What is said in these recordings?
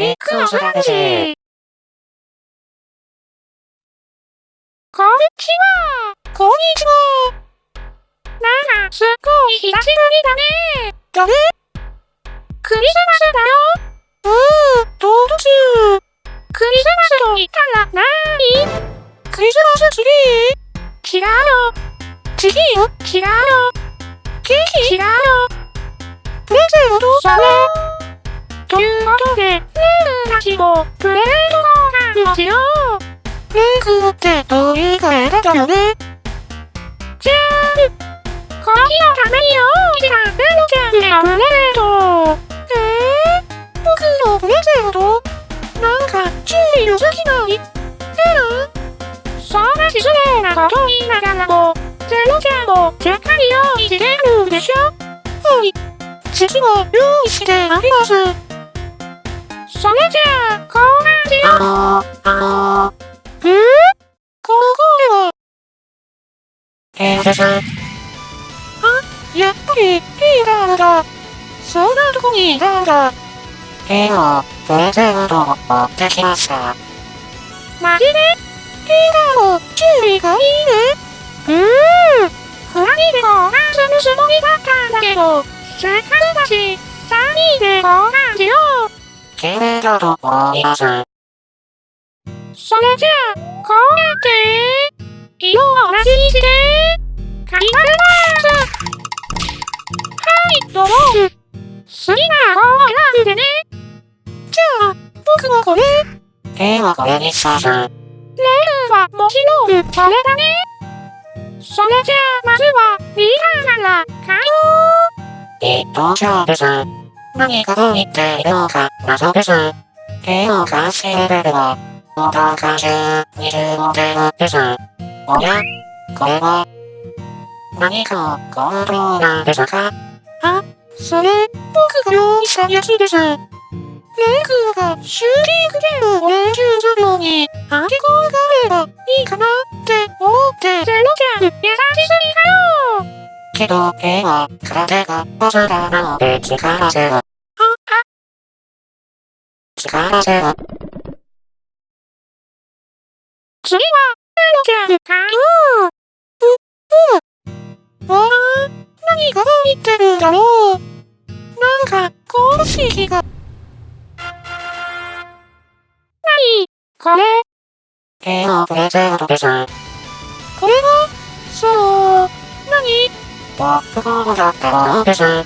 ビックのスラジー。こんにちは。こんにちは。なんか、すっごい久しぶりだね。誰？クリスマスだよ。うー、どう中。クリスマスと言ったらなーにクリスマスツリー？違うよ。ツリー違うよ。ケーキ？違うよ。プレゼントそれ。ルたちも、プレゼント交換をしよう。レーグってどういう会だったよね？じゃーん。この日のために用意したレロちゃんへのプレゼント。えー、僕のプレゼント？なんか、注意良すぎない？えるそんな失礼なこと言いながらも、ゼロちゃんもしっかり用意してるでしょ？はい。次は用意してあります。それじゃあ、交換しよう。あのー、あのー、ー、この声は、えーです。あ、やっぱり、リーダーだ。そんなとこにいたんだ。えーの、プレゼントを持ってきました。マジでリーダーも注意がいいね。うーん。二人で交換するつもりだったんだけど、せっかくだし、三人で交換しよう。綺麗だと思います。それじゃあ、こうやって、色を同じにして、書き換えます。はい、ドロール。好きな方を選んでね。じゃあ、僕もこれ。えーはこれにします。レールはもちろん、それだね。それじゃあ、まずは、リーダーから、買おう。えっと、じゃあです。何がどう言っているのか謎です。絵の監視レベルは、おか？か中25点です。おやこれは、何かを行動なんですかあ、それ、僕が。用意したやつです。レイ君が。シューティングゲームを練習するのに、アンティコが。あればいいかなって思って。ゼロちゃ、けど、絵は空手がボスだなので力ゼロ。力ゼロ。次は、ゼロちゃん、買おう。わあ、何が入ってるんだろう。なんか、公式が。何これ、絵のプレゼントです。これは、そう、ポップコーンだったものです。へえ、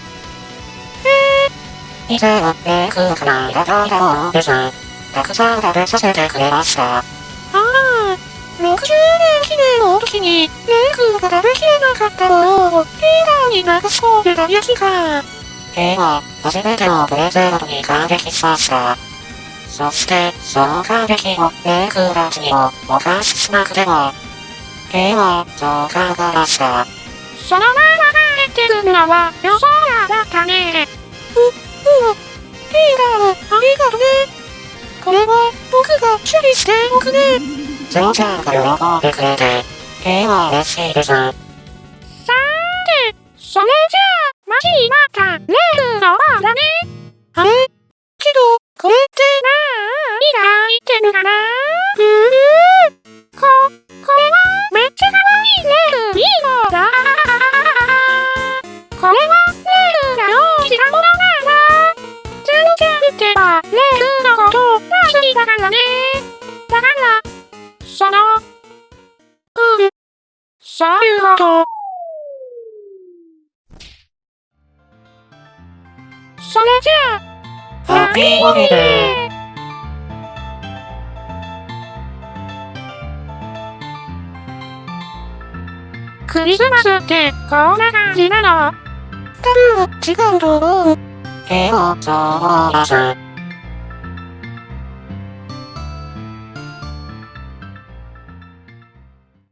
以前はメイクからいただいたものです。たくさん食べさせてくれました。ああ、60年記念の時に、レイ君が食べきれなかったものを、リーダーに流し込んでたやつか。絵は、初めてのプレゼントに感激しました。そして、その感激をレイ君たちにもお返ししなくても。絵は、そう考えました？そのまま帰ってくるのは予想外だったね。う、うん。リーダー、ありがとね。これは、僕が処理しておくね。ゼロちゃんが喜んでくれて、絵は嬉しいです。さーて、それじゃあ、待ちに待ったレールの番だね。あれけど、これって、何が入ってるかなうーそういうこと。それじゃあ、ハッピーホリデークリスマスってこんな感じなの？多分、違うと思う。絵をそう思います。